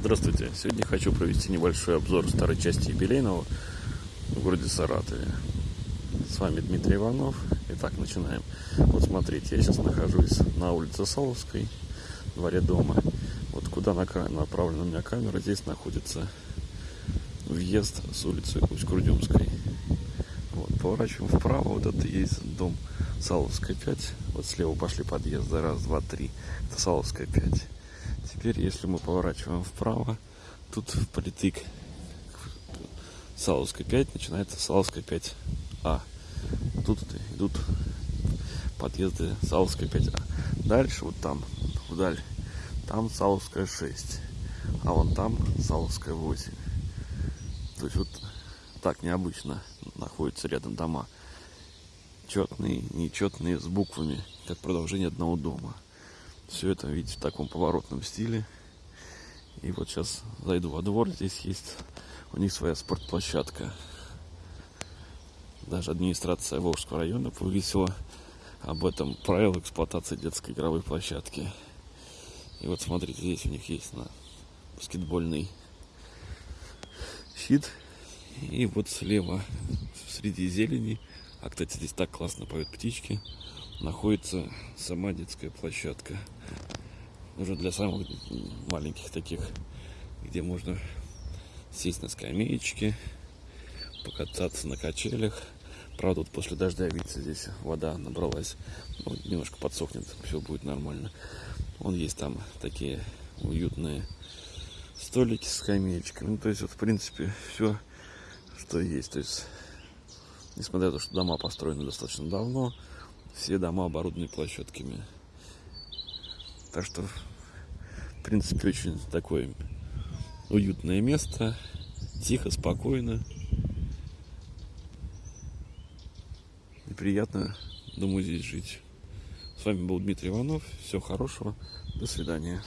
Здравствуйте! Сегодня хочу провести небольшой обзор старой части юбилейного в городе Саратове. С вами Дмитрий Иванов. Итак, начинаем. Вот смотрите, я сейчас нахожусь на улице Саловской, дворе дома. Вот куда направлена у меня камера, здесь находится въезд с улицы Усть-Курдюмской. Вот, поворачиваем вправо, вот это есть дом Саловская 5. Вот слева пошли подъезды, раз, два, три. Это Саловская 5. Теперь, если мы поворачиваем вправо, тут впритык Саловской 5 начинается Саловская 5А. Тут идут подъезды Саловской 5А. Дальше вот там, вдаль, там Саловская 6. А вон там Саловская 8. То есть вот так необычно находятся рядом дома. Четные, нечетные, с буквами, как продолжение одного дома. Все это, видите, в таком поворотном стиле. И вот сейчас зайду во двор. Здесь есть у них своя спортплощадка. Даже администрация Волжского района повесила об этом правил эксплуатации детской игровой площадки. И вот смотрите, здесь у них есть на баскетбольный щит. И вот слева среди зелени, а кстати здесь так классно поют птички, находится сама детская площадка. Уже для самых маленьких таких, где можно сесть на скамеечке, покататься на качелях. Правда, вот после дождя, видите, здесь вода набралась. Ну, немножко подсохнет, все будет нормально. Вон есть там такие уютные столики с скамеечками. Ну, то есть, вот, в принципе, все, что есть. То есть, несмотря на то, что дома построены достаточно давно, все дома оборудованы площадками. Так что, в принципе, очень такое уютное место. Тихо, спокойно. И приятно, думаю, здесь жить. С вами был Дмитрий Иванов. Всего хорошего. До свидания.